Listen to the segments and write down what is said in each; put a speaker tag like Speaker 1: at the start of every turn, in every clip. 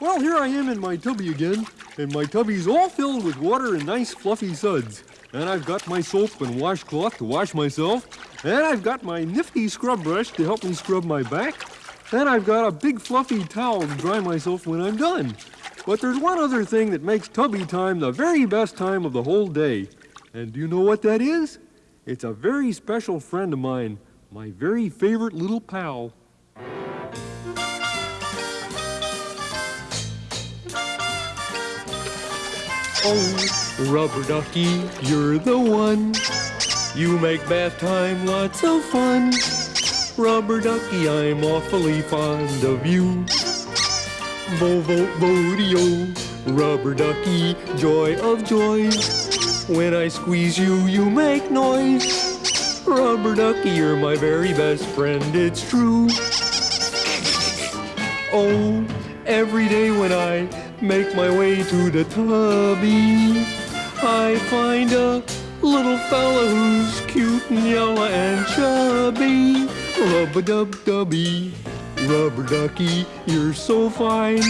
Speaker 1: Well, here I am in my tubby again, and my tubby's all filled with water and nice fluffy suds. And I've got my soap and washcloth to wash myself, and I've got my nifty scrub brush to help me scrub my back, and I've got a big fluffy towel to dry myself when I'm done. But there's one other thing that makes tubby time the very best time of the whole day. And do you know what that is? It's a very special friend of mine, my very favorite little pal. Oh, rubber ducky, you're the one. You make bath time lots of fun. Rubber ducky, I'm awfully fond of you. Bo bo bo oh, rubber ducky, joy of joys. When I squeeze you, you make noise. Rubber ducky, you're my very best friend, it's true. Oh, every day when I make my way to the tubby, I find a little fella who's cute and yellow and chubby. Rub-a-dub-dubby, rubber ducky, you're so fine.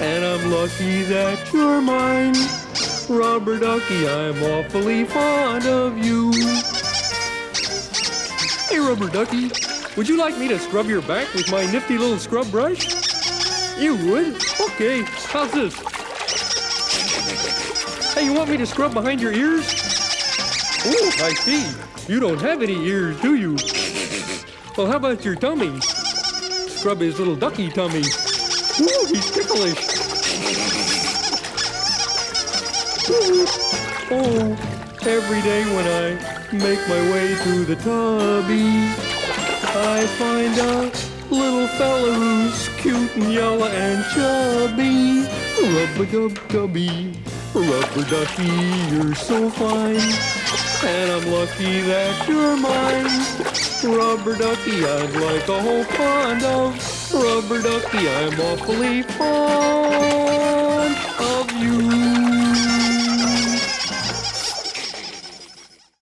Speaker 1: And I'm lucky that you're mine. Rubber ducky, I'm awfully fond of you. Hey, rubber ducky, would you like me to scrub your back with my nifty little scrub brush? You would? Okay, how's this? Hey, you want me to scrub behind your ears? Oh, I see. You don't have any ears, do you? Well, how about your tummy? Scrub his little ducky tummy. Ooh, he's ticklish. Ooh. Oh, every day when I make my way to the tubby, I find a little fella who's cute and yellow and chubby. Rub-a-dub-dubby, rubber ducky, you're so fine. And I'm lucky that you're mine. Rubber ducky, I'd like a whole pond of. Rubber ducky, I'm awfully fond.